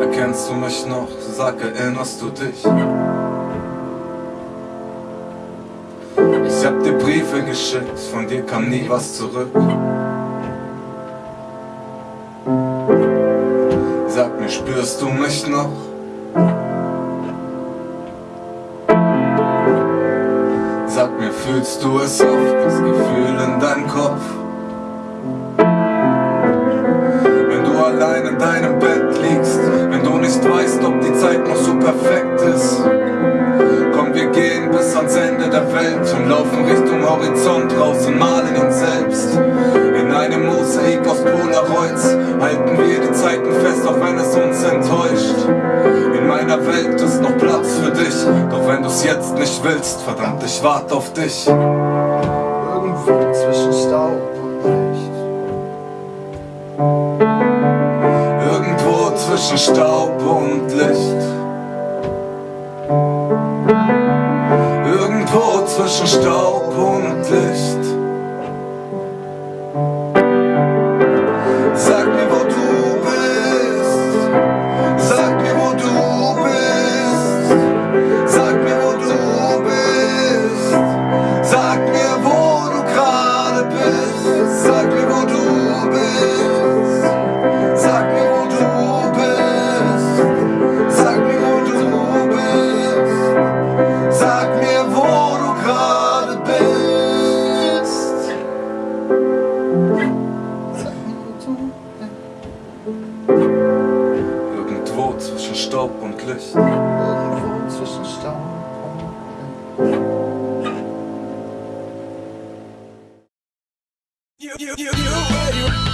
Erkennst du mich noch? Sag, erinnerst du dich? Ich hab dir Briefe geschickt, von dir kam nie was zurück. Sag mir, spürst du mich noch? Sag mir, fühlst du es oft, das Gefühl in deinem Kopf? Wenn du allein in deinem Bett liegst, wenn du nicht weißt, ob die Zeit noch so perfekt ist. Welt und laufen Richtung Horizont raus und malen ihn selbst. In einem Mosaik aus Polaroids halten wir die Zeiten fest, auch wenn es uns enttäuscht. In meiner Welt ist noch Platz für dich, doch wenn du's jetzt nicht willst, verdammt, ich warte auf dich. Irgendwo zwischen Staub und Licht. Irgendwo zwischen Staub und Licht. Zwischen Staub und Licht. Irgendwo zwischen Staub und Licht. Irgendwo zwischen Staub und Licht. You, you, you,